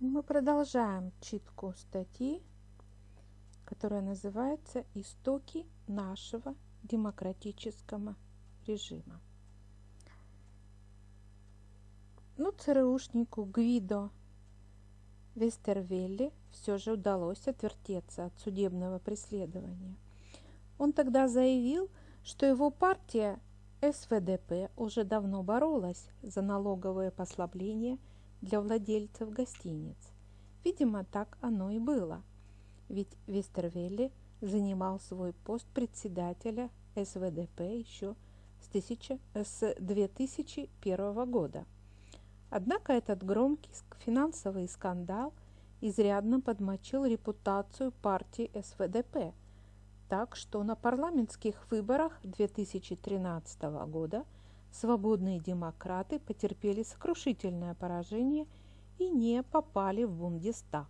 Мы продолжаем читку статьи, которая называется «Истоки нашего демократического режима». Ну, ЦРУшнику Гвидо Вестервелли все же удалось отвертеться от судебного преследования. Он тогда заявил, что его партия СВДП уже давно боролась за налоговое послабление – для владельцев гостиниц. Видимо, так оно и было. Ведь Вестервелли занимал свой пост председателя СВДП еще с, 1000, с 2001 года. Однако этот громкий финансовый скандал изрядно подмочил репутацию партии СВДП, так что на парламентских выборах 2013 года – свободные демократы потерпели сокрушительное поражение и не попали в Бундестаг.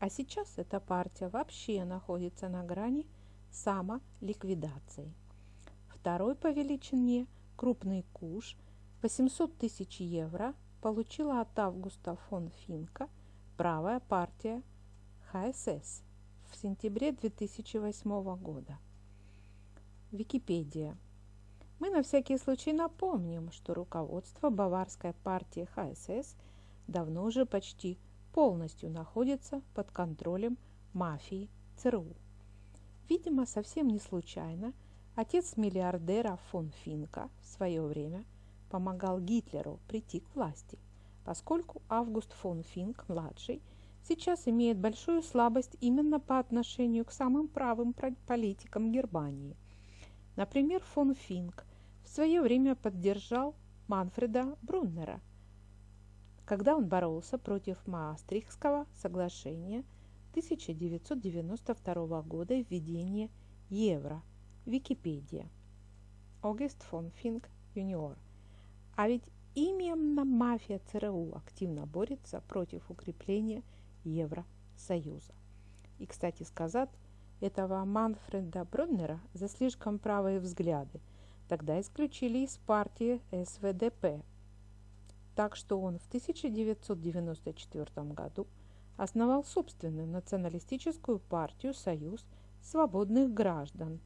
А сейчас эта партия вообще находится на грани самоликвидации. Второй по величине крупный куш 800 тысяч евро получила от Августа фон Финка правая партия ХСС в сентябре 2008 года. Википедия – мы на всякий случай напомним, что руководство баварской партии ХСС давно уже почти полностью находится под контролем мафии ЦРУ. Видимо, совсем не случайно отец миллиардера фон Финка в свое время помогал Гитлеру прийти к власти, поскольку Август фон Финк-младший сейчас имеет большую слабость именно по отношению к самым правым политикам Германии. Например, фон Финк в свое время поддержал Манфреда Бруннера, когда он боролся против Маастрихтского соглашения 1992 года и введения евро. Википедия. Огест фон Финк юниор. А ведь именно мафия ЦРУ активно борется против укрепления Евросоюза. И, кстати сказать, этого Манфреда Бруннера за слишком правые взгляды – Тогда исключили из партии СВДП. Так что он в 1994 году основал собственную националистическую партию «Союз свободных граждан»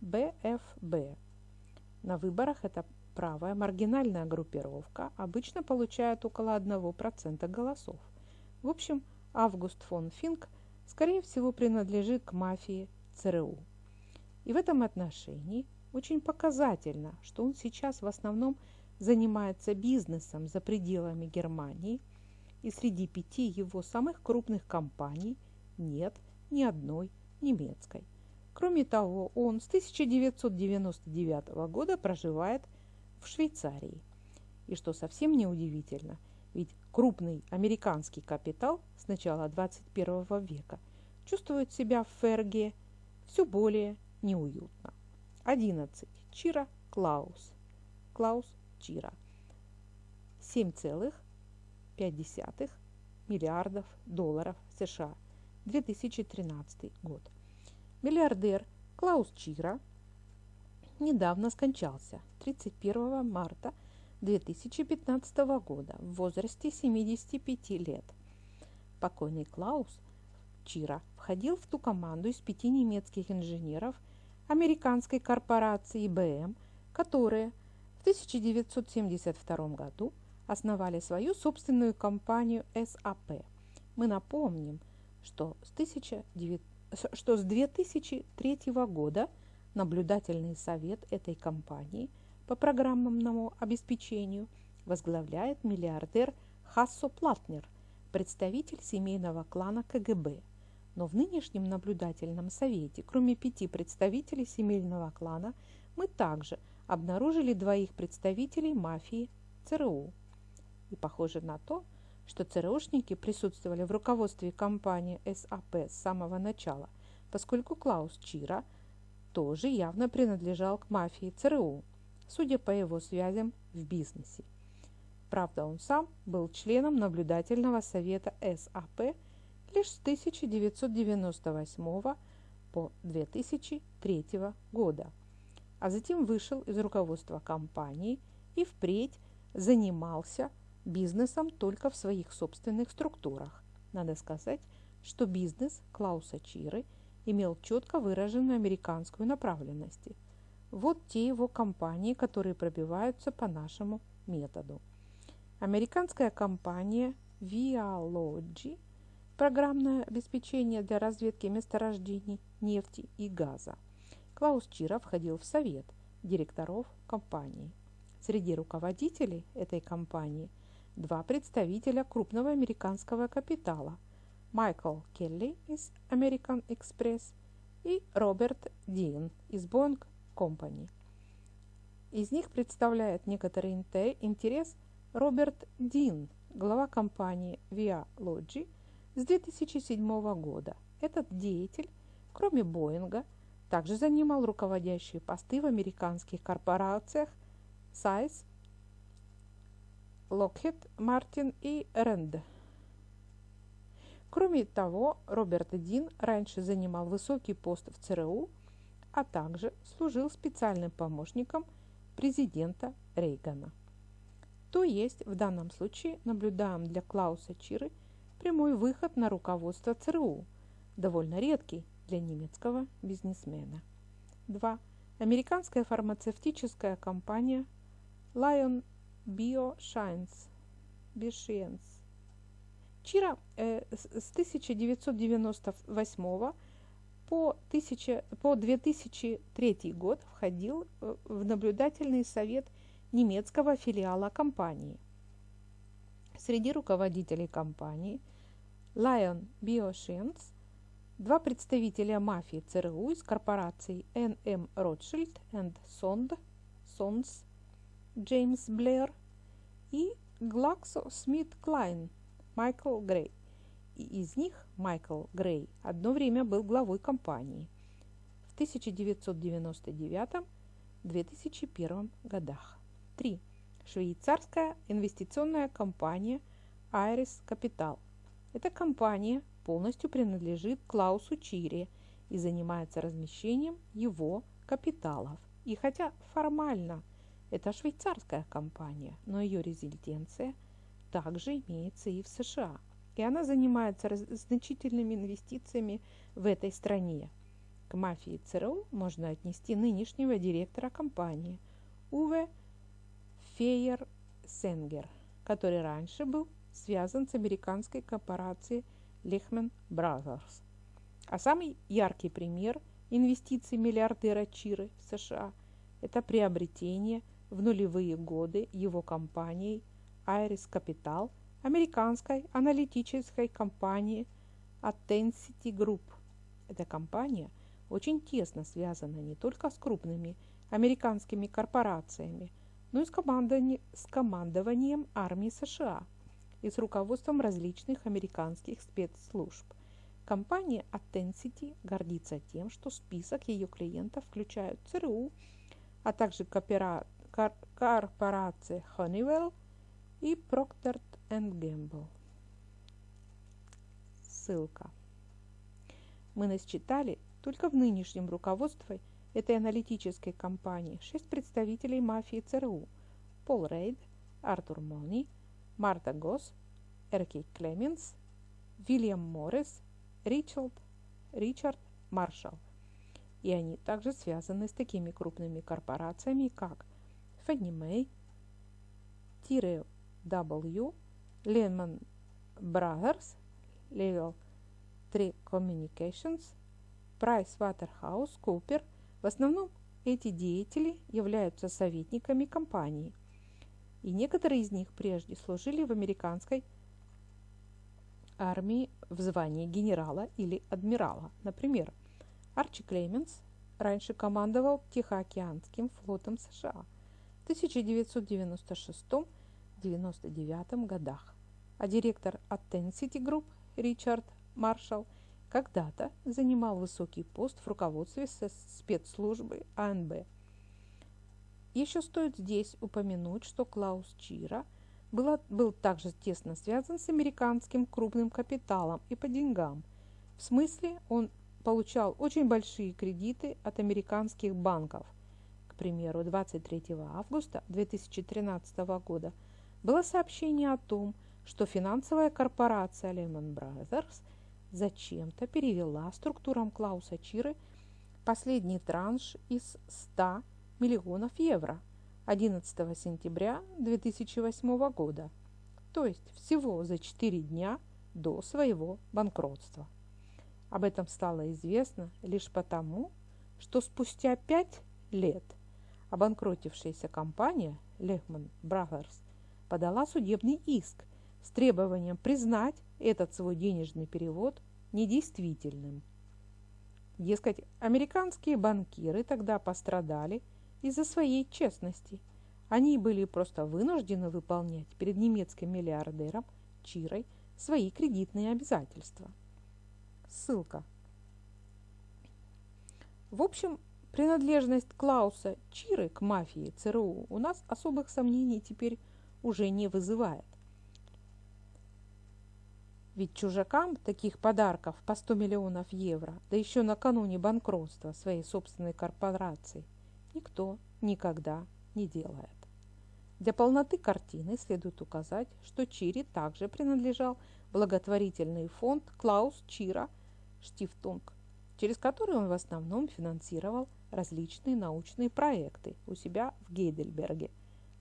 БФБ. На выборах эта правая маргинальная группировка обычно получает около 1% голосов. В общем, Август фон Финк, скорее всего, принадлежит к мафии ЦРУ. И в этом отношении очень показательно, что он сейчас в основном занимается бизнесом за пределами Германии, и среди пяти его самых крупных компаний нет ни одной немецкой. Кроме того, он с 1999 года проживает в Швейцарии. И что совсем неудивительно, ведь крупный американский капитал с начала 21 века чувствует себя в Ферге все более неуютно. 11. Чира Клаус. Клаус Чира. 7,5 миллиардов долларов США. 2013 год. Миллиардер Клаус Чира недавно скончался 31 марта 2015 года в возрасте 75 лет. Покойный Клаус Чира входил в ту команду из пяти немецких инженеров – американской корпорации IBM, которые в 1972 году основали свою собственную компанию SAP. Мы напомним, что с, 19... что с 2003 года наблюдательный совет этой компании по программному обеспечению возглавляет миллиардер Хассо Платнер, представитель семейного клана КГБ – но в нынешнем наблюдательном совете, кроме пяти представителей семейного клана, мы также обнаружили двоих представителей мафии ЦРУ. И похоже на то, что ЦРУшники присутствовали в руководстве компании SAP с самого начала, поскольку Клаус Чира тоже явно принадлежал к мафии ЦРУ, судя по его связям в бизнесе. Правда, он сам был членом наблюдательного совета SAP лишь с 1998 по 2003 года, а затем вышел из руководства компании и впредь занимался бизнесом только в своих собственных структурах Надо сказать, что бизнес Клауса Чиры имел четко выраженную американскую направленность. Вот те его компании, которые пробиваются по нашему методу. Американская компания Vialogy – программное обеспечение для разведки месторождений нефти и газа. Клаус Чира входил в совет директоров компании. Среди руководителей этой компании два представителя крупного американского капитала – Майкл Келли из American Express и Роберт Дин из Boeing Company. Из них представляет некоторый интерес Роберт Дин, глава компании Via Logi с 2007 года. Этот деятель, кроме Боинга, также занимал руководящие посты в американских корпорациях Сайз, Lockheed Martin и Rand. Кроме того, Роберт Дин раньше занимал высокий пост в ЦРУ, а также служил специальным помощником президента Рейгана. То есть в данном случае наблюдаем для Клауса Чиры прямой выход на руководство ЦРУ, довольно редкий для немецкого бизнесмена. 2. Американская фармацевтическая компания Lion Bioscience Bioscience. Чира э, с 1998 по, 1000, по 2003 год входил э, в наблюдательный совет немецкого филиала компании. Среди руководителей компании Lion Bioscience два представителя мафии ЦРУ из корпораций NM Rothschild and Sons Джеймс Блэр и GlaxoSmithKline Майкл Грей. И из них Майкл Грей одно время был главой компании в 1999-2001 годах. 3. Швейцарская инвестиционная компания Iris Capital. Эта компания полностью принадлежит Клаусу Чире и занимается размещением его капиталов. И хотя формально – это швейцарская компания, но ее резиденция также имеется и в США. И она занимается значительными инвестициями в этой стране. К мафии ЦРУ можно отнести нынешнего директора компании Уве Фейер Сенгер, который раньше был связан с американской корпорацией Lehman Brothers. А самый яркий пример инвестиций миллиардера Чиры в США – это приобретение – в нулевые годы его компанией Iris Capital, американской аналитической компании Attensity Group. Эта компания очень тесно связана не только с крупными американскими корпорациями, но и с, командованием, армии США и с руководством различных американских спецслужб. Компания Attensity гордится тем, что список ее клиентов включает ЦРУ, а также корпорации Honeywell и Procter Gamble. Ссылка. Мы насчитали только в нынешнем руководстве этой аналитической компании шесть представителей мафии ЦРУ – Пол Рейд, Артур Мони, Марта Госс, Эрки Клеменс, Вильям Моррис, Ричард, Ричард Маршалл. И они также связаны с такими крупными корпорациями, как Fannie Tire W, Lehman Brothers, Level 3 Communications, Price Waterhouse, Cooper. В основном эти деятели являются советниками компании, и некоторые из них прежде служили в американской армии в звании генерала или адмирала. Например, Арчи Клеменс раньше командовал Тихоокеанским флотом США – 1996-99 годах, а директор Attensity Group Ричард Маршалл когда-то занимал высокий пост в руководстве спецслужбы АНБ. Еще стоит здесь упомянуть, что Клаус Чира был, был также тесно связан с американским крупным капиталом и по деньгам. В смысле, он получал очень большие кредиты от американских банков – к примеру, 23 августа 2013 года было сообщение о том, что финансовая корпорация Lehman Brothers зачем-то перевела структурам Клауса Чиры последний транш из 100 миллионов евро 11 сентября 2008 года, то есть всего за 4 дня до своего банкротства. Об этом стало известно лишь потому, что спустя 5 лет обанкротившаяся компания Lehman Brothers подала судебный иск с требованием признать этот свой денежный перевод недействительным. Дескать, американские банкиры тогда пострадали из-за своей честности. Они были просто вынуждены выполнять перед немецким миллиардером Чирой свои кредитные обязательства. Ссылка. В общем, принадлежность Клауса Чиры к мафии ЦРУ у нас особых сомнений теперь уже не вызывает. Ведь чужакам таких подарков по 100 миллионов евро, да еще накануне банкротства своей собственной корпорации, никто никогда не делает. Для полноты картины следует указать, что Чири также принадлежал благотворительный фонд Клаус Чира Штифтунг, через который он в основном финансировал различные научные проекты у себя в Гейдельберге,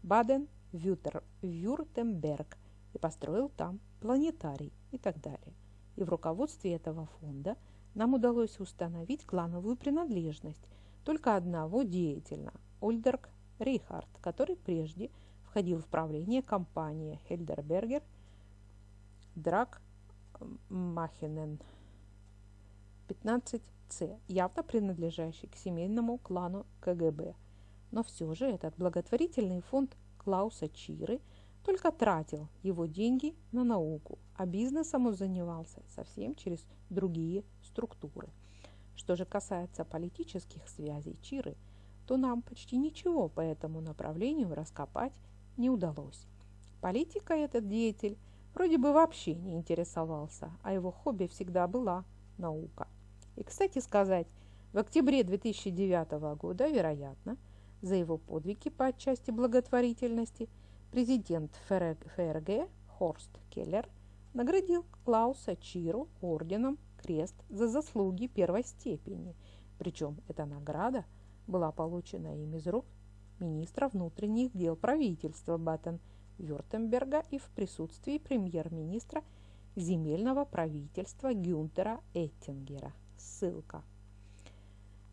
Баден-Вюртемберг и построил там планетарий и так далее. И в руководстве этого фонда нам удалось установить клановую принадлежность только одного деятеля – Ольдерг Рейхард, который прежде входил в правление компании Хельдербергер Драк Махенен 15C, явно принадлежащий к семейному клану КГБ. Но все же этот благотворительный фонд Клауса Чиры – только тратил его деньги на науку, а бизнесом он занимался совсем через другие структуры. Что же касается политических связей Чиры, то нам почти ничего по этому направлению раскопать не удалось. Политика этот деятель вроде бы вообще не интересовался, а его хобби всегда была наука. И, кстати сказать, в октябре 2009 года, вероятно, за его подвиги по части благотворительности – Президент ФРГ Хорст Келлер наградил Клауса Чиру орденом Крест за заслуги первой степени. Причем эта награда была получена им из рук министра внутренних дел правительства Баттен-Вюртемберга и в присутствии премьер-министра земельного правительства Гюнтера Эттингера. Ссылка.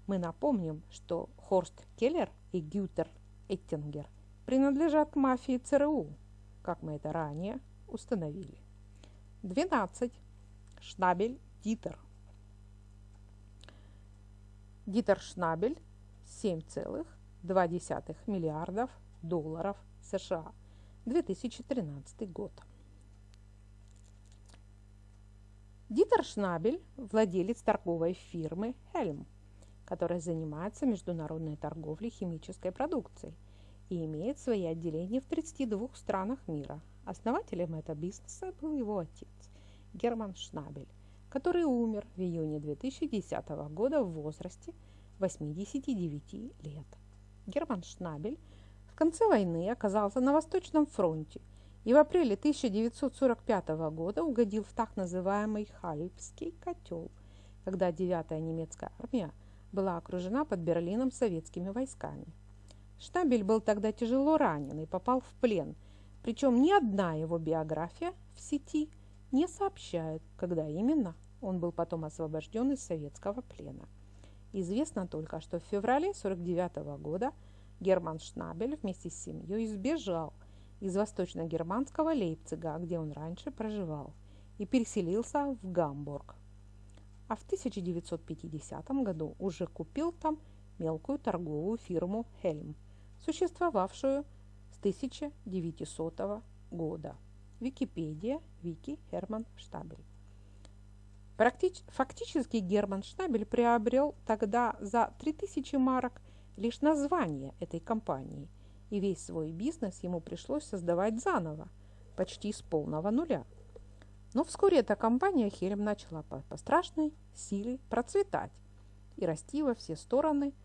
Мы напомним, что Хорст Келлер и Гютер Эттингер – принадлежат мафии ЦРУ, как мы это ранее установили. 12. Шнабель Дитер. Дитер Шнабель 7,2 миллиардов долларов США. 2013 год. Дитер Шнабель – владелец торговой фирмы «Хельм», которая занимается международной торговлей химической продукцией – и имеет свои отделения в 32 странах мира. Основателем этого бизнеса был его отец Герман Шнабель, который умер в июне 2010 года в возрасте 89 лет. Герман Шнабель в конце войны оказался на Восточном фронте и в апреле 1945 года угодил в так называемый Хальпский котел, когда 9-я немецкая армия была окружена под Берлином советскими войсками. Штабель был тогда тяжело ранен и попал в плен, причем ни одна его биография в сети не сообщает, когда именно он был потом освобожден из советского плена. Известно только, что в феврале 1949 года Герман Шнабель вместе с семьей сбежал из восточно-германского Лейпцига, где он раньше проживал, и переселился в Гамбург. А в 1950 году уже купил там мелкую торговую фирму «Хельм», существовавшую с 1900 года. Википедия, Вики Херман Штабель. Фактически Герман Штабель приобрел тогда за 3000 марок лишь название этой компании, и весь свой бизнес ему пришлось создавать заново, почти с полного нуля. Но вскоре эта компания Хельм начала по, по страшной силе процветать и расти во все стороны –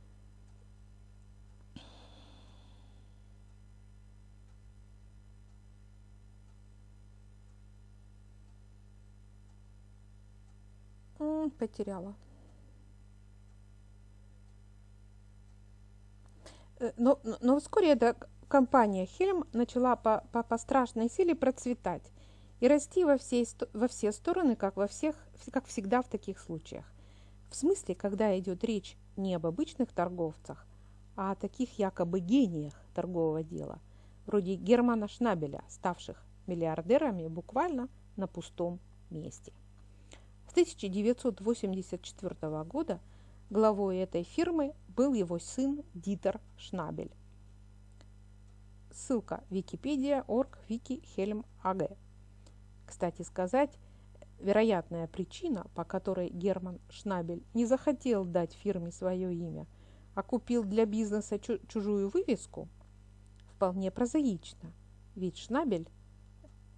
Потеряла. Э, но, но вскоре эта компания Хельм начала по, по, по страшной силе процветать и расти во, всей, во все стороны, как, во всех, как всегда в таких случаях. В смысле, когда идет речь не об обычных торговцах, а о таких якобы гениях торгового дела, вроде Германа Шнабеля, ставших миллиардерами буквально на пустом месте. С 1984 года главой этой фирмы был его сын Дитер Шнабель. Ссылка Википедия, орг, Вики, Хельм, АГ. Кстати сказать, вероятная причина, по которой Герман Шнабель не захотел дать фирме свое имя, а купил для бизнеса чужую вывеску, вполне прозаична. Ведь Шнабель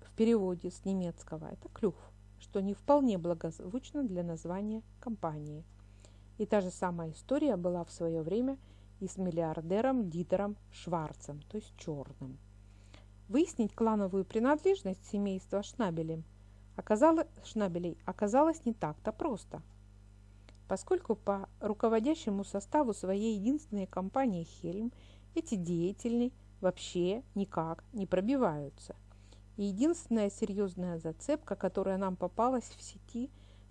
в переводе с немецкого – это клюв, что не вполне благозвучно для названия компании. И та же самая история была в свое время и с миллиардером Дитером Шварцем, то есть черным. Выяснить клановую принадлежность семейства Шнабелем оказалось, Шнабелей оказалось не так-то просто. Поскольку по руководящему составу своей единственной компании «Хельм» эти деятельные вообще никак не пробиваются. Единственная серьезная зацепка, которая нам попалась в сети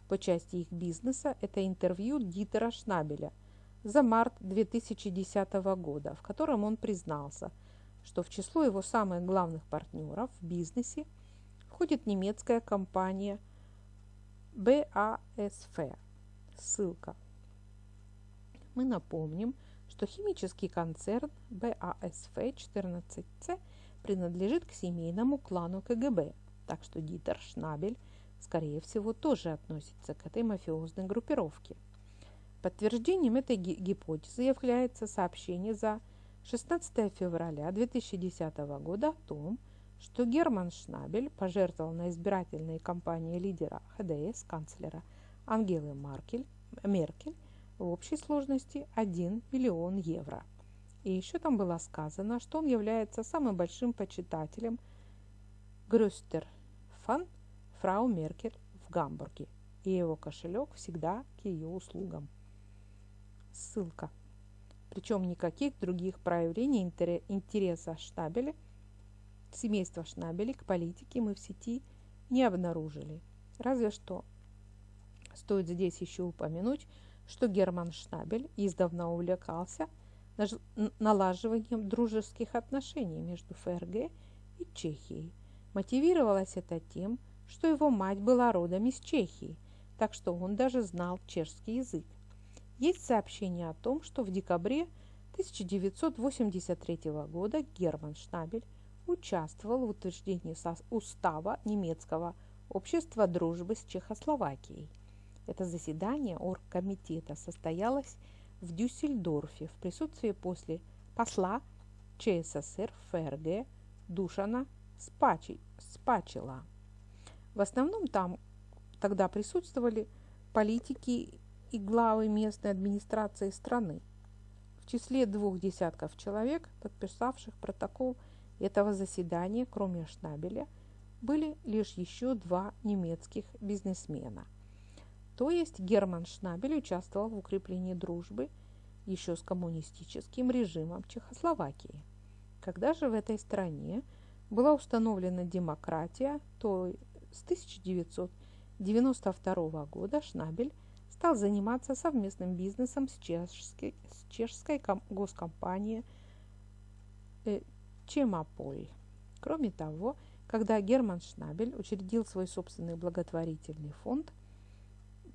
по части их бизнеса, это интервью Дитера Шнабеля за март 2010 года, в котором он признался – что в число его самых главных партнеров в бизнесе входит немецкая компания BASF. Ссылка. Мы напомним, что химический концерн BASF 14C принадлежит к семейному клану КГБ, так что Дитер Шнабель, скорее всего, тоже относится к этой мафиозной группировке. Подтверждением этой гипотезы является сообщение за 16 февраля 2010 года о том, что Герман Шнабель пожертвовал на избирательной кампании лидера ХДС канцлера Ангелы Маркель, Меркель в общей сложности 1 миллион евро. И еще там было сказано, что он является самым большим почитателем Грюстер фан фрау Меркель в Гамбурге, и его кошелек всегда к ее услугам. Ссылка причем никаких других проявлений интереса Шнабеля, семейства Шнабеля к политике мы в сети не обнаружили. Разве что стоит здесь еще упомянуть, что Герман Шнабель издавна увлекался налаживанием дружеских отношений между ФРГ и Чехией. Мотивировалось это тем, что его мать была родом из Чехии, так что он даже знал чешский язык. Есть сообщение о том, что в декабре 1983 года Герман Шнабель участвовал в утверждении устава немецкого общества дружбы с Чехословакией. Это заседание оргкомитета состоялось в Дюссельдорфе в присутствии после посла ЧССР ФРГ Душана Спачи, Спачила. В основном там тогда присутствовали политики и главы местной администрации страны. В числе двух десятков человек, подписавших протокол этого заседания, кроме Шнабеля, были лишь еще два немецких бизнесмена. То есть Герман Шнабель участвовал в укреплении дружбы еще с коммунистическим режимом Чехословакии. Когда же в этой стране была установлена демократия, то с 1992 года Шнабель стал заниматься совместным бизнесом с чешской, с чешской госкомпанией э, Чемополь. Кроме того, когда Герман Шнабель учредил свой собственный благотворительный фонд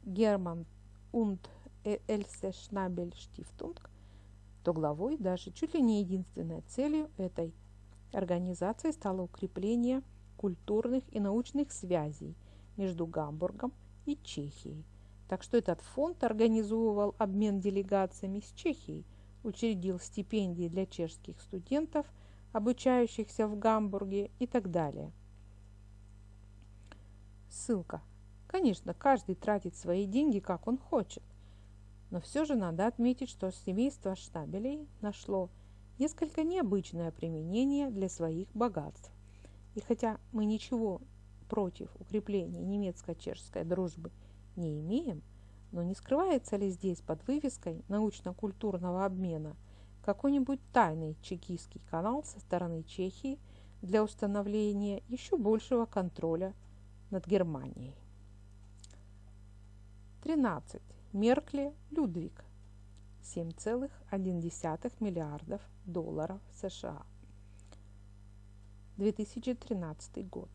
Герман und Эльсе Шнабель Штифтунг, то главой, даже чуть ли не единственной целью этой организации стало укрепление культурных и научных связей между Гамбургом и Чехией, так что этот фонд организовывал обмен делегациями с Чехией, учредил стипендии для чешских студентов, обучающихся в Гамбурге и так далее. Ссылка. Конечно, каждый тратит свои деньги, как он хочет. Но все же надо отметить, что семейство Штабелей нашло несколько необычное применение для своих богатств. И хотя мы ничего против укрепления немецко-чешской дружбы не имеем, Но не скрывается ли здесь под вывеской научно-культурного обмена какой-нибудь тайный чекистский канал со стороны Чехии для установления еще большего контроля над Германией? 13. Меркли Людвиг 7,1 миллиардов долларов США. 2013 год.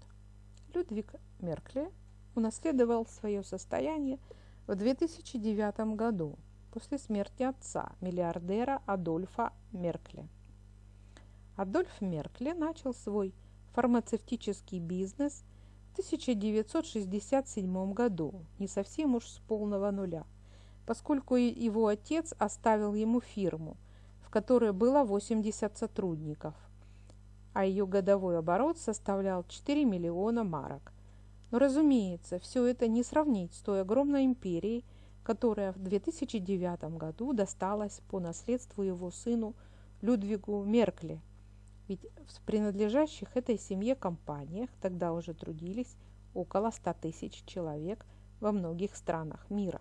Людвиг Меркли унаследовал свое состояние в 2009 году после смерти отца, миллиардера Адольфа Меркли. Адольф Меркли начал свой фармацевтический бизнес 1967 году, не совсем уж с полного нуля, поскольку его отец оставил ему фирму, в которой было 80 сотрудников, а ее годовой оборот составлял 4 миллиона марок. Но, разумеется, все это не сравнить с той огромной империей, которая в 2009 году досталась по наследству его сыну Людвигу Меркли. Ведь в принадлежащих этой семье компаниях тогда уже трудились около 100 тысяч человек во многих странах мира.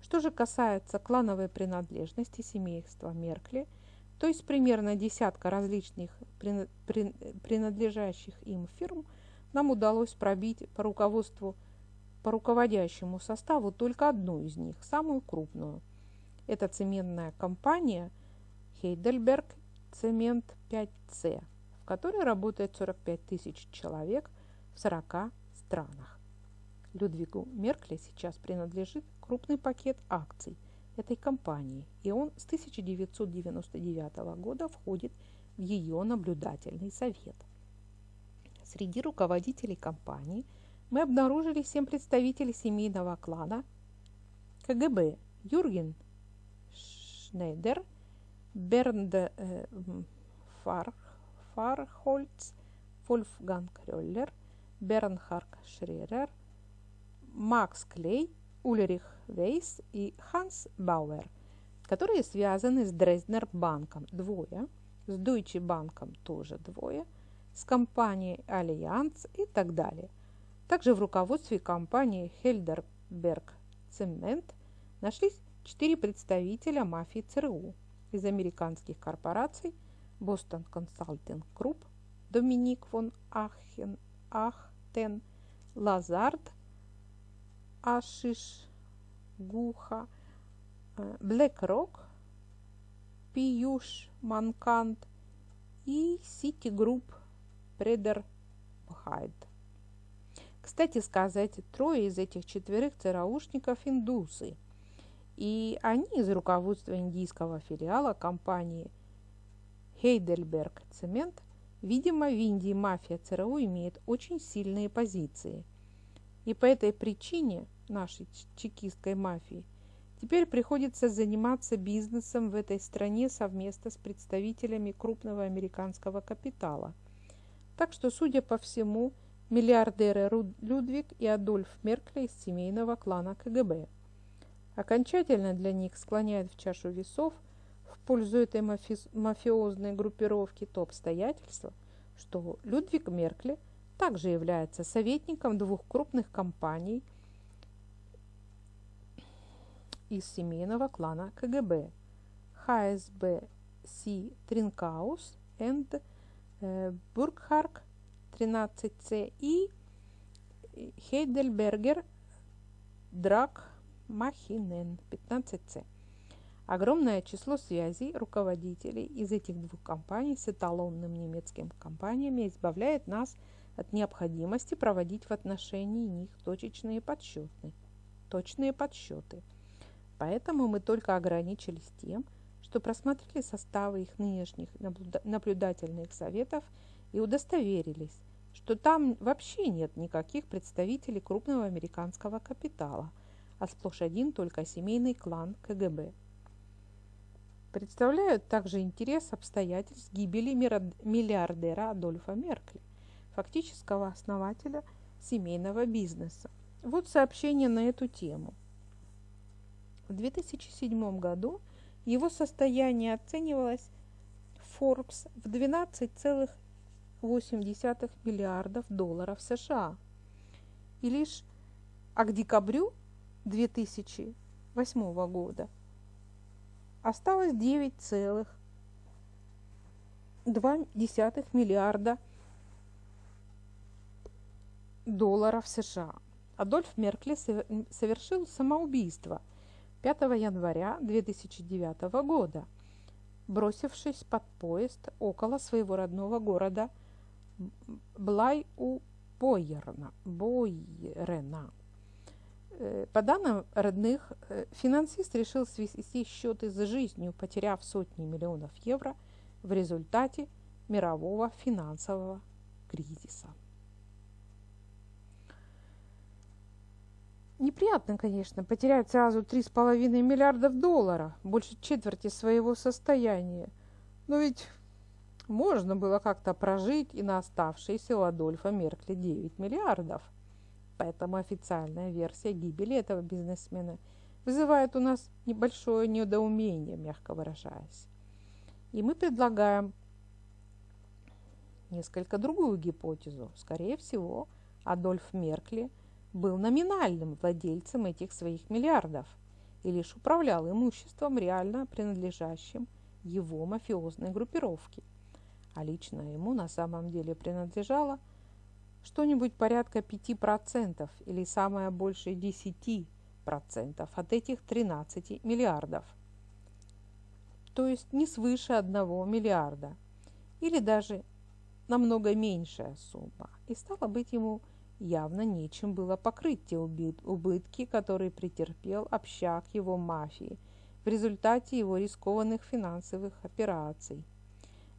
Что же касается клановой принадлежности семейства Меркли – то есть примерно десятка различных принадлежащих им фирм нам удалось пробить по руководству, по руководящему составу только одну из них, самую крупную. Это цементная компания Heidelberg Цемент 5C, в которой работает 45 тысяч человек в 40 странах. Людвигу Меркли сейчас принадлежит крупный пакет акций – этой компании, и он с 1999 года входит в ее наблюдательный совет. Среди руководителей компании мы обнаружили семь представителей семейного клана КГБ Юрген Шнейдер, Бернд э, Фар, Фархольц, Вольфганг Роллер, Бернхард Шререр, Макс Клей, Ульрих Вейс и Ханс Бауэр, которые связаны с Дрезднер банком. Двое, с Deutsche банком тоже двое, с компанией Allianz и так далее. Также в руководстве компании Хельдерберг Цемент нашлись четыре представителя мафии ЦРУ из американских корпораций Boston Consulting Group, Доминик фон Ахен, Ахтен, Лазард, Ашиш Гуха, BlackRock, Пиюш Манкант и Citigroup Предер Хайд. Кстати сказать, трое из этих четверых ЦРУшников – индусы. И они из руководства индийского филиала компании Heidelberg Цемент, видимо, в Индии мафия ЦРУ имеет очень сильные позиции. И по этой причине – нашей чекистской мафии, теперь приходится заниматься бизнесом в этой стране совместно с представителями крупного американского капитала. Так что, судя по всему, миллиардеры Людвиг и Адольф Меркли из семейного клана КГБ. Окончательно для них склоняет в чашу весов в пользу этой мафи мафиозной группировки то обстоятельство, что Людвиг Меркли также является советником двух крупных компаний – из семейного клана КГБ ХСБ Си Тринкаус энд Бургхарк 13С и Хейдельбергер Драк Махинен 15С. Огромное число связей руководителей из этих двух компаний с эталонным немецким компаниями избавляет нас от необходимости проводить в отношении них точечные подсчеты. Точные подсчеты – Поэтому мы только ограничились тем, что просмотрели составы их нынешних наблюдательных советов и удостоверились, что там вообще нет никаких представителей крупного американского капитала, а сплошь один только семейный клан КГБ. Представляют также интерес обстоятельств гибели миллиардера Адольфа Меркли, фактического основателя семейного бизнеса. Вот сообщение на эту тему – в 2007 году его состояние оценивалось Forbes в 12,8 миллиардов долларов США. И лишь а к декабрю 2000 2008 года осталось 9,2 миллиарда долларов США. Адольф Меркли совершил самоубийство 5 января 2009 года, бросившись под поезд около своего родного города Блай-у-Бойерна. Бойрена. Э, по данным родных, э, финансист решил свести счеты за жизнью, потеряв сотни миллионов евро в результате мирового финансового кризиса. Неприятно, конечно, потерять сразу 3,5 миллиардов долларов, больше четверти своего состояния. Но ведь можно было как-то прожить и на оставшиеся у Адольфа Меркли 9 миллиардов – Поэтому официальная версия гибели этого бизнесмена вызывает у нас небольшое недоумение, мягко выражаясь. И мы предлагаем несколько другую гипотезу. Скорее всего, Адольф Меркли был номинальным владельцем этих своих миллиардов и лишь управлял имуществом, реально принадлежащим его мафиозной группировке. А лично ему на самом деле принадлежало – что-нибудь порядка 5% или самое большее 10% от этих 13 миллиардов. То есть не свыше 1 миллиарда или даже намного меньшая сумма. И стало быть ему явно нечем было покрыть те убытки, которые претерпел общак его мафии в результате его рискованных финансовых операций.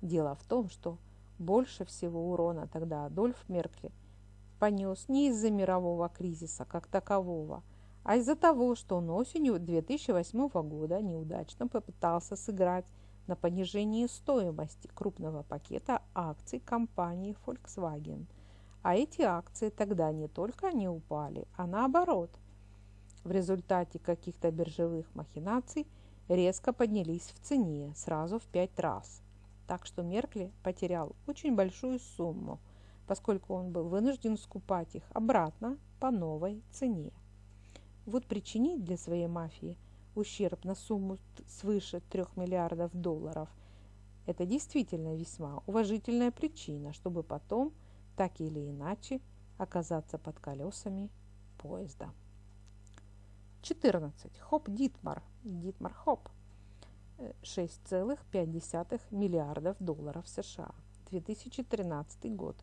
Дело в том, что больше всего урона тогда Адольф Меркли понес не из-за мирового кризиса как такового, а из-за того, что он осенью 2008 года неудачно попытался сыграть на понижении стоимости крупного пакета акций компании Volkswagen. А эти акции тогда не только не упали, а наоборот. В результате каких-то биржевых махинаций резко поднялись в цене сразу в пять раз – так что Меркле потерял очень большую сумму, поскольку он был вынужден скупать их обратно по новой цене. Вот причинить для своей мафии ущерб на сумму свыше 3 миллиардов долларов – это действительно весьма уважительная причина, чтобы потом, так или иначе, оказаться под колесами поезда. 14. Хоп Дитмар. Дитмар Хоп – 6,5 миллиардов долларов США. 2013 год.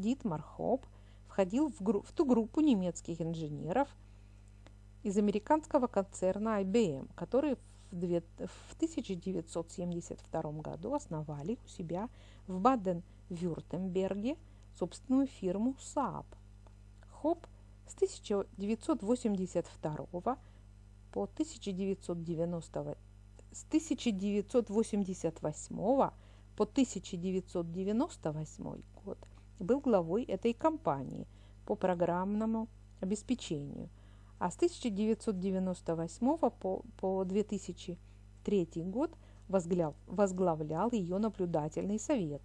Дитмар Хоп входил в, в ту группу немецких инженеров из американского концерна IBM, которые в, две, в 1972 году основали у себя в Баден-Вюртемберге собственную фирму SAP. Хоп с 1982 по 1990 с 1988 по 1998 год был главой этой компании по программному обеспечению, а с 1998 по, по 2003 год возглав, возглавлял ее наблюдательный совет.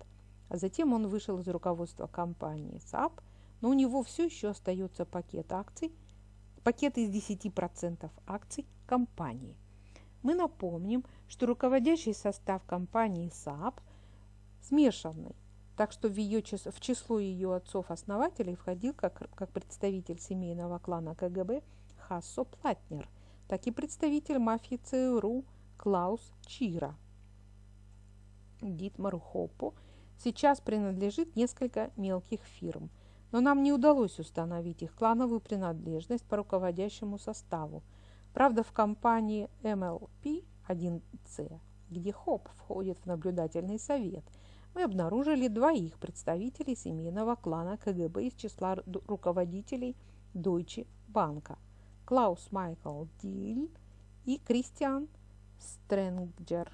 А затем он вышел из руководства компании SAP, но у него все еще остается пакет акций, пакет из 10% акций компании. Мы напомним, что руководящий состав компании SAP смешанный, так что в, ее, в число ее отцов-основателей входил как, как представитель семейного клана КГБ Хассо Платнер, так и представитель мафии ЦРУ Клаус Чира. Дитмару Хоппу сейчас принадлежит несколько мелких фирм, но нам не удалось установить их клановую принадлежность по руководящему составу – Правда, в компании MLP-1C, где ХОП входит в наблюдательный совет, мы обнаружили двоих представителей семейного клана КГБ из числа руководителей Deutsche Bank – Клаус Майкл Диль и Кристиан Стрэнджер.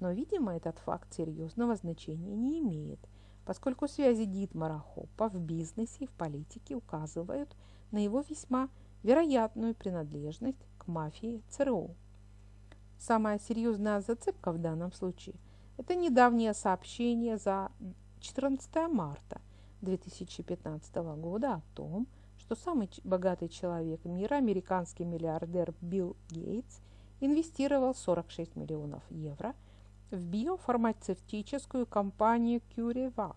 Но, видимо, этот факт серьезного значения не имеет, поскольку связи Дитмара Хоппа в бизнесе и в политике указывают на его весьма вероятную принадлежность к мафии ЦРУ. Самая серьезная зацепка в данном случае – это недавнее сообщение за 14 марта 2015 года о том, что самый богатый человек мира, американский миллиардер Билл Гейтс, инвестировал 46 миллионов евро в биофармацевтическую компанию CureVac,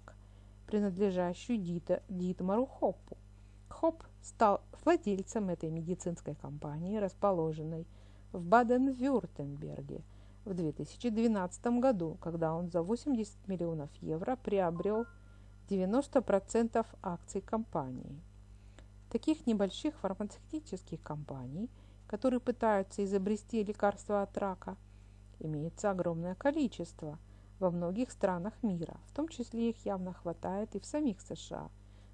принадлежащую Дита, Дитмару Хоппу. Хоп стал владельцем этой медицинской компании, расположенной в Баден-Вюртемберге в 2012 году, когда он за 80 миллионов евро приобрел 90% акций компании. Таких небольших фармацевтических компаний, которые пытаются изобрести лекарства от рака, имеется огромное количество во многих странах мира, в том числе их явно хватает и в самих США.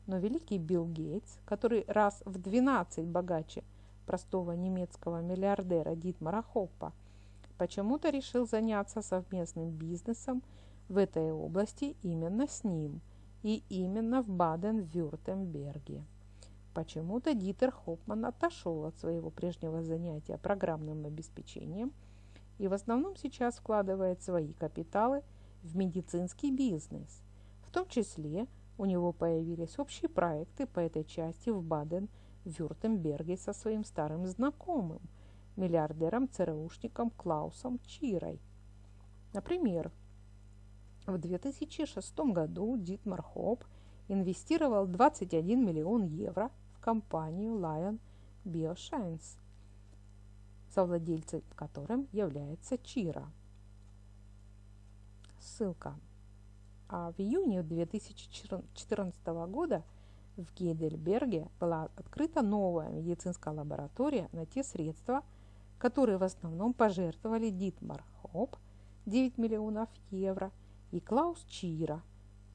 Но великий Билл Гейтс, который раз в 12 богаче простого немецкого миллиардера Дитмара Хоппа, почему-то решил заняться совместным бизнесом в этой области именно с ним и именно в Баден-Вюртемберге. Почему-то Дитер Хопман отошел от своего прежнего занятия программным обеспечением и в основном сейчас вкладывает свои капиталы в медицинский бизнес. В том числе у него появились общие проекты по этой части в Баден-Вюртемберге со своим старым знакомым, миллиардером-ЦРУшником Клаусом Чирой. Например, в 2006 году Дитмар Хоп инвестировал 21 миллион евро компанию Lion Bioscience, совладельцем которым является Чира. Ссылка. А в июне 2014 года в Гейдельберге была открыта новая медицинская лаборатория на те средства, которые в основном пожертвовали Дитмар Хоп 9 миллионов евро и Клаус Чира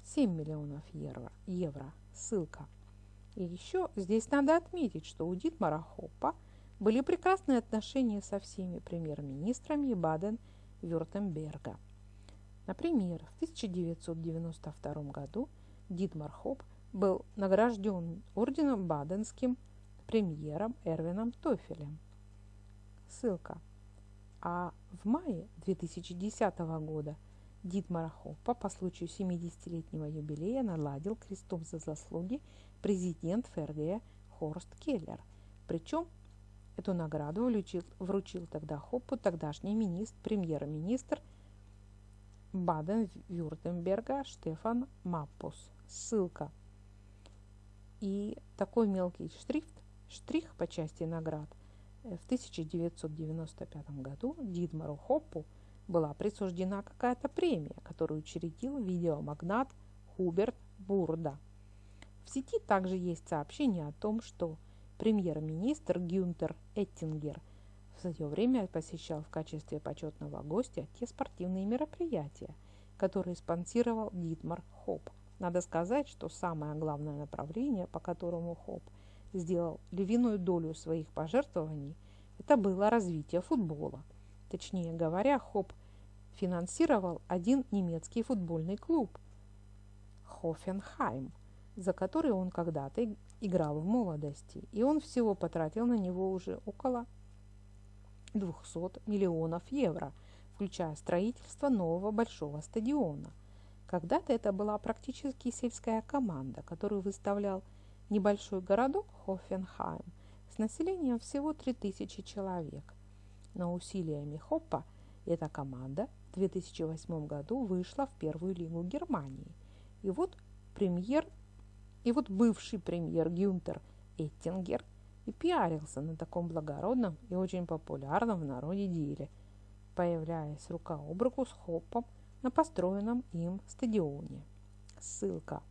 7 миллионов евро. евро. Ссылка. И еще здесь надо отметить, что у Дитмара Хоппа были прекрасные отношения со всеми премьер-министрами Баден-Вюртемберга. Например, в 1992 году Дитмар Хоп был награжден орденом баденским премьером Эрвином Тофелем. Ссылка. А в мае 2010 года Дитмара Хоппа по случаю 70-летнего юбилея наладил крестом за заслуги президент ФРГ Хорст Келлер. Причем эту награду вручил, вручил тогда Хоппу тогдашний министр, премьер-министр Баден-Вюртемберга Штефан Маппус. Ссылка. И такой мелкий шрифт, штрих по части наград в 1995 году Дидмару Хоппу была присуждена какая-то премия, которую учредил видеомагнат Хуберт Бурда – в сети также есть сообщение о том, что премьер-министр Гюнтер Эттингер в свое время посещал в качестве почетного гостя те спортивные мероприятия, которые спонсировал Дитмар Хоп. Надо сказать, что самое главное направление, по которому Хоп сделал львиную долю своих пожертвований, это было развитие футбола. Точнее говоря, Хоп финансировал один немецкий футбольный клуб – Хофенхайм – за который он когда-то играл в молодости, и он всего потратил на него уже около 200 миллионов евро, включая строительство нового большого стадиона. Когда-то это была практически сельская команда, которую выставлял небольшой городок Хофенхайм с населением всего 3000 человек. Но усилиями Хоппа эта команда в 2008 году вышла в первую лигу Германии. И вот премьер и вот бывший премьер Гюнтер Эттингер и пиарился на таком благородном и очень популярном в народе деле, появляясь рука об руку с Хоппом на построенном им стадионе. Ссылка.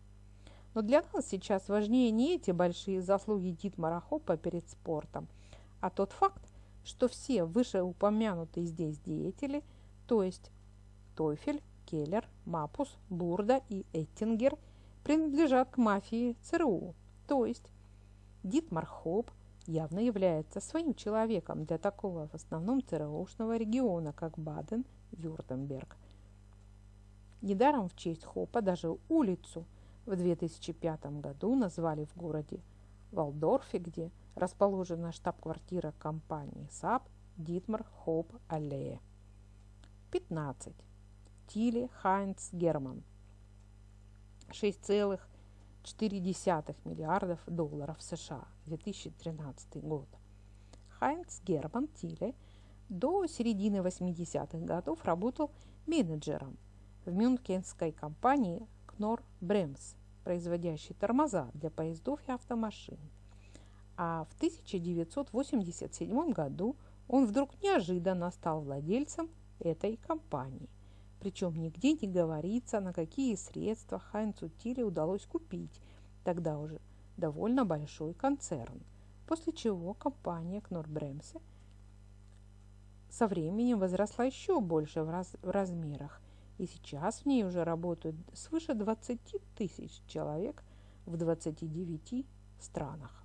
Но для нас сейчас важнее не эти большие заслуги Дитмара Хоппа перед спортом, а тот факт, что все вышеупомянутые здесь деятели, то есть Тойфель, Келлер, Мапус, Бурда и Эттингер – принадлежат к мафии ЦРУ. То есть Дитмар Хоп явно является своим человеком для такого в основном ЦРУшного региона, как Баден-Вюртемберг. Недаром в честь Хопа даже улицу в 2005 году назвали в городе Валдорфе, где расположена штаб-квартира компании SAP Дитмар Хоп Аллея. 15. Тиле Хайнц Герман 6,2 0,4 миллиардов долларов США 2013 год. Хайнц Герман Тиле до середины 80-х годов работал менеджером в мюнхенской компании Knorr Brems, производящей тормоза для поездов и автомашин. А в 1987 году он вдруг неожиданно стал владельцем этой компании. Причем нигде не говорится, на какие средства Хайнцу Тиле удалось купить тогда уже довольно большой концерн. После чего компания Кнорбремсе со временем возросла еще больше в, раз, в размерах. И сейчас в ней уже работают свыше 20 тысяч человек в 29 странах.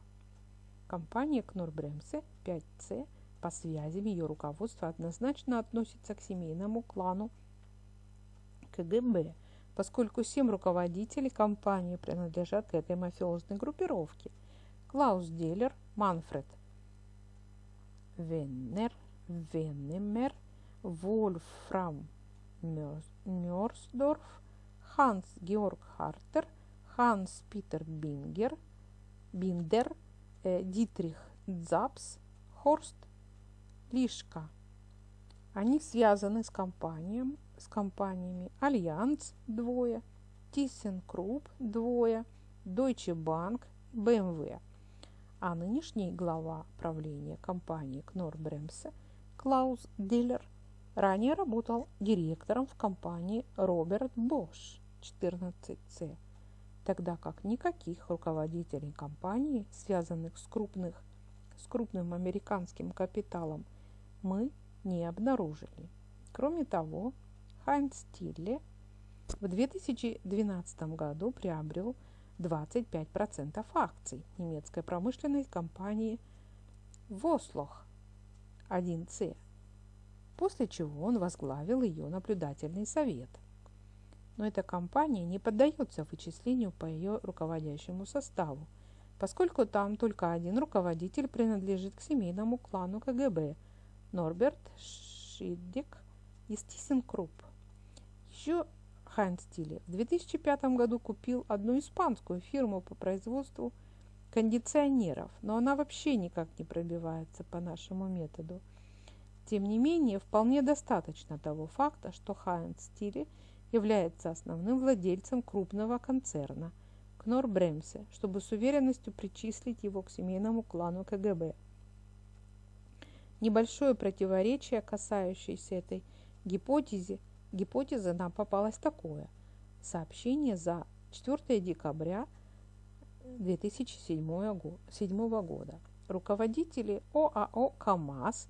Компания Кнорбремсе 5C по связям ее руководства однозначно относится к семейному клану КГБ, поскольку семь руководителей компании принадлежат к этой мафиозной группировке. Клаус Деллер, Манфред Веннер, Веннемер, Вольфрам Мёрсдорф, Ханс Георг Хартер, Ханс Питер Бингер, Биндер, э, Дитрих Дзапс, Хорст Лишка. Они связаны с, компанием, с компаниями Allianz двое, ThyssenKrupp двое, Deutsche Bank, BMW. А нынешний глава правления компании Knorr-Bremse Клаус Диллер ранее работал директором в компании Robert Bosch 14C, тогда как никаких руководителей компании, связанных с, крупных, с крупным американским капиталом – мы не обнаружили. Кроме того, Хайнц Тилле в 2012 году приобрел 25% акций немецкой промышленной компании Вослох 1C, после чего он возглавил ее наблюдательный совет. Но эта компания не поддается вычислению по ее руководящему составу, поскольку там только один руководитель принадлежит к семейному клану КГБ – Норберт Шиддик из ThyssenKrupp. Еще Хайнц в 2005 году купил одну испанскую фирму по производству кондиционеров, но она вообще никак не пробивается по нашему методу. Тем не менее, вполне достаточно того факта, что Хайнц Тиле является основным владельцем крупного концерна Кнор Бремсе, чтобы с уверенностью причислить его к семейному клану КГБ – небольшое противоречие, касающееся этой гипотезы, гипотезы нам попалось такое. Сообщение за 4 декабря 2007 года. Руководители ОАО «КамАЗ»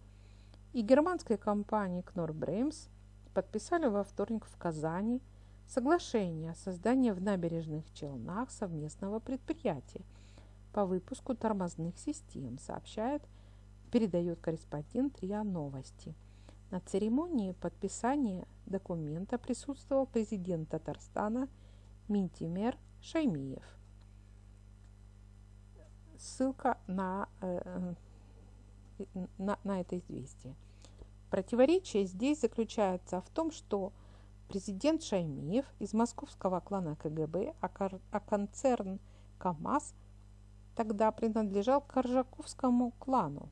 и германской компании «Кнорбремс» подписали во вторник в Казани соглашение о создании в набережных Челнах совместного предприятия по выпуску тормозных систем, сообщает передает корреспондент РИА Новости. На церемонии подписания документа присутствовал президент Татарстана Минтимер Шаймиев. Ссылка на, э, на, на это известие. Противоречие здесь заключается в том, что президент Шаймиев из московского клана КГБ, а, а концерн КАМАЗ тогда принадлежал Коржаковскому клану.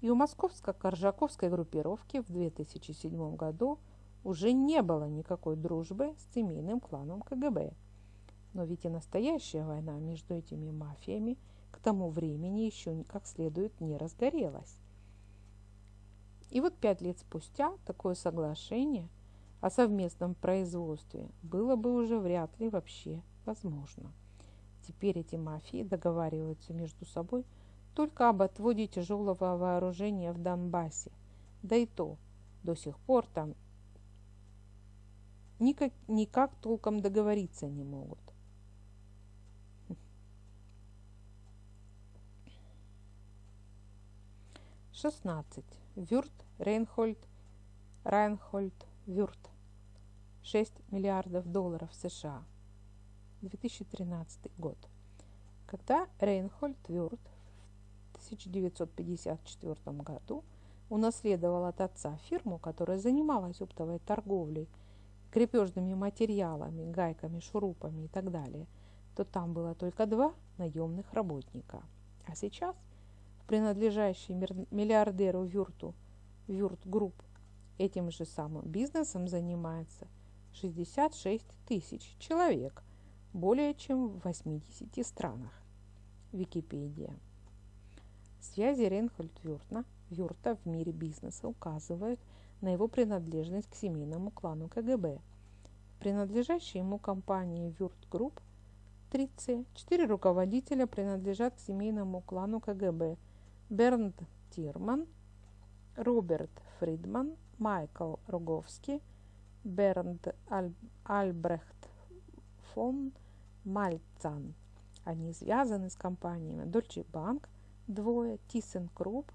И у московско-коржаковской группировки в 2007 году уже не было никакой дружбы с семейным кланом КГБ. Но ведь и настоящая война между этими мафиями к тому времени еще как следует не разгорелась. И вот пять лет спустя такое соглашение о совместном производстве было бы уже вряд ли вообще возможно. Теперь эти мафии договариваются между собой – только об отводе тяжелого вооружения в Донбассе. Да и то, до сих пор там никак, никак толком договориться не могут. Шестнадцать. Вюрт, Рейнхольд, Райнхольд, Вюрт. 6 миллиардов долларов США. 2013 год. Когда Рейнхольд Вюрт 1954 году унаследовал от отца фирму, которая занималась оптовой торговлей, крепежными материалами, гайками, шурупами и так далее, то там было только два наемных работника. А сейчас в принадлежащей миллиардеру Вюрту Würth Group этим же самым бизнесом занимается 66 тысяч человек, более чем в 80 странах. Википедия. Связи Рейнхольд Вюртна, Вюрта в мире бизнеса указывают на его принадлежность к семейному клану КГБ. Принадлежащей ему компании Würth Group 30. Четыре руководителя принадлежат к семейному клану КГБ. Бернд Тирман, Роберт Фридман, Майкл Роговский, Бернд Аль... Альбрехт фон Мальцан. Они связаны с компаниями Deutsche Bank, двое, ThyssenKrupp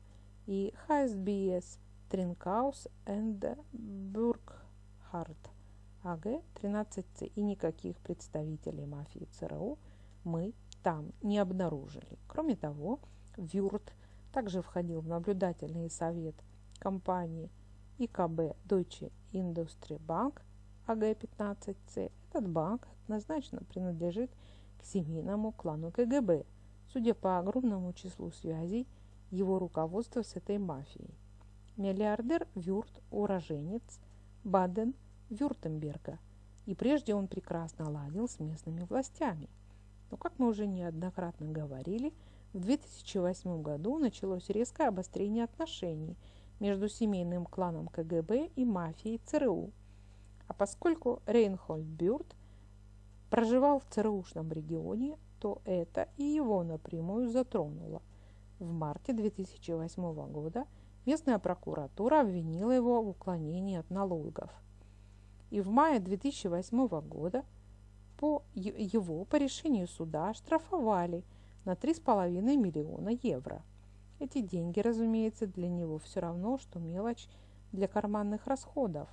и HSBS, Trinkaus and Burkhardt. АГ 13С и никаких представителей мафии ЦРУ мы там не обнаружили. Кроме того, Вюрт также входил в наблюдательный совет компании ИКБ Deutsche Industrie Bank АГ-15С. Этот банк однозначно принадлежит к семейному клану КГБ, судя по огромному числу связей его руководства с этой мафией. Миллиардер Вюрт – уроженец Баден Вюртемберга, и прежде он прекрасно ладил с местными властями. Но, как мы уже неоднократно говорили, в 2008 году началось резкое обострение отношений между семейным кланом КГБ и мафией ЦРУ. А поскольку Рейнхольд Бюрт проживал в ЦРУшном регионе, то это и его напрямую затронуло. В марте 2008 года местная прокуратура обвинила его в уклонении от налогов – и в мае 2008 года по его по решению суда штрафовали на 3,5 миллиона евро. Эти деньги, разумеется, для него все равно, что мелочь для карманных расходов.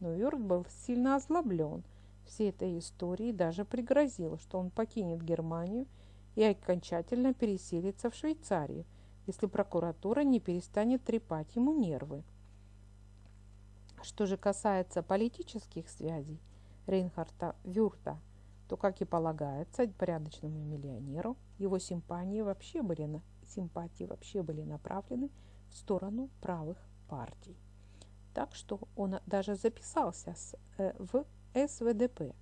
Но Йорк был сильно озлоблен всей этой историей даже пригрозил, что он покинет Германию и окончательно переселится в Швейцарию, если прокуратура не перестанет трепать ему нервы. Что же касается политических связей Рейнхарта Вюрта, то, как и полагается порядочному миллионеру, его симпатии вообще были, на, симпатии вообще были направлены в сторону правых партий. Так что он даже записался с, э, в СВДП.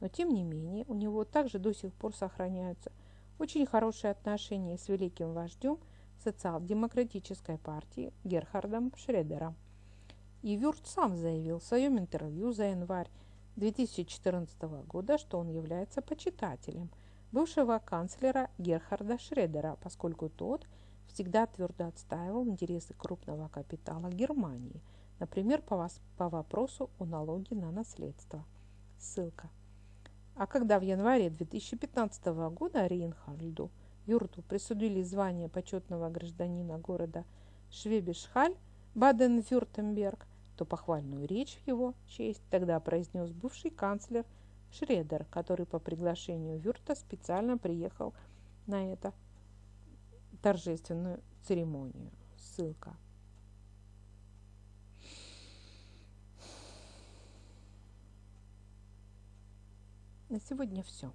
Но тем не менее у него также до сих пор сохраняются очень хорошие отношения с великим вождем социал-демократической партии Герхардом Шредером – и Вюрт сам заявил в своем интервью за январь 2014 года, что он является почитателем бывшего канцлера Герхарда Шредера, поскольку тот всегда твердо отстаивал интересы крупного капитала Германии, например, по, вас, по вопросу о налоге на наследство. Ссылка. А когда в январе 2015 года Рейнхальду Юрту присудили звание почетного гражданина города Швебишхаль, Баден-Вюртемберг, то похвальную речь в его честь тогда произнес бывший канцлер Шредер, который по приглашению Вюрта специально приехал на эту торжественную церемонию. Ссылка. На сегодня все.